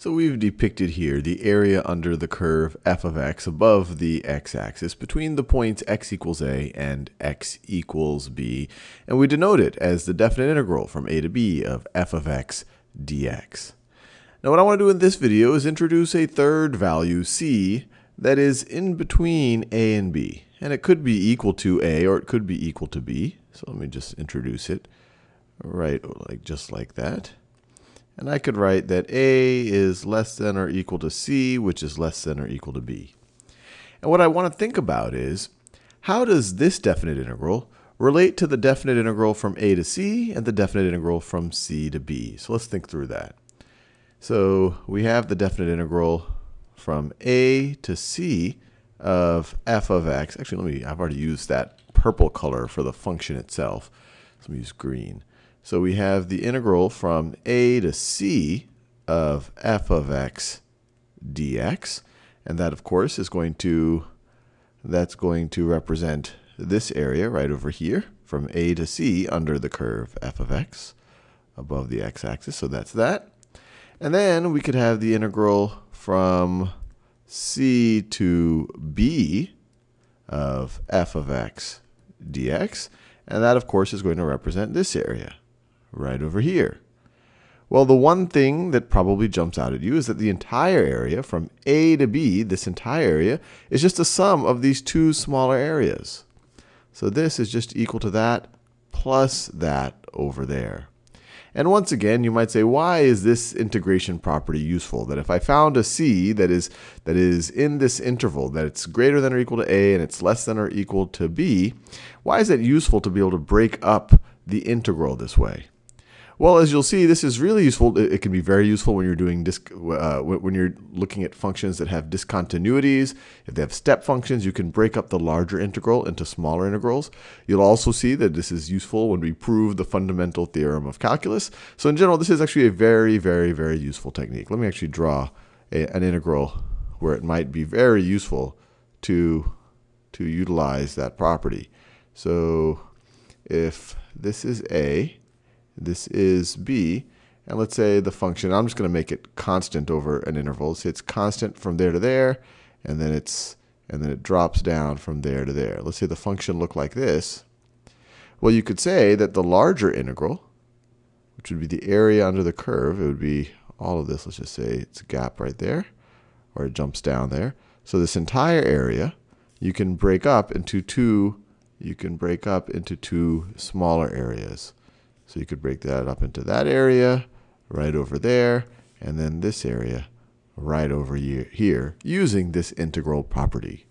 So we've depicted here the area under the curve f of x above the x-axis between the points x equals a and x equals b, and we denote it as the definite integral from a to b of f of x dx. Now what I want to do in this video is introduce a third value, c, that is in between a and b. And it could be equal to a or it could be equal to b. So let me just introduce it right like just like that. And I could write that a is less than or equal to c, which is less than or equal to b. And what I want to think about is, how does this definite integral relate to the definite integral from a to c and the definite integral from c to b? So let's think through that. So we have the definite integral from a to c of f of x. Actually, let me, I've already used that purple color for the function itself. So let me use green. So we have the integral from a to c of f of x dx. And that, of course, is going to, that's going to represent this area right over here from a to c under the curve f of x above the x-axis. So that's that. And then we could have the integral from c to b of f of x dx. And that, of course, is going to represent this area right over here. Well, the one thing that probably jumps out at you is that the entire area from A to B, this entire area, is just a sum of these two smaller areas. So this is just equal to that plus that over there. And once again, you might say, why is this integration property useful? That if I found a c that is, that is in this interval, that it's greater than or equal to a and it's less than or equal to b, why is it useful to be able to break up the integral this way? Well, as you'll see, this is really useful. It can be very useful when you're doing uh, when you're looking at functions that have discontinuities. If they have step functions, you can break up the larger integral into smaller integrals. You'll also see that this is useful when we prove the fundamental theorem of calculus. So in general, this is actually a very, very, very useful technique. Let me actually draw a, an integral where it might be very useful to, to utilize that property. So if this is a, this is b. And let's say the function, I'm just going to make it constant over an interval. So it's constant from there to there, and then it's and then it drops down from there to there. Let's say the function looked like this. Well, you could say that the larger integral, which would be the area under the curve, it would be all of this. Let's just say it's a gap right there, or it jumps down there. So this entire area, you can break up into two. You can break up into two smaller areas. So you could break that up into that area, right over there, and then this area right over here using this integral property.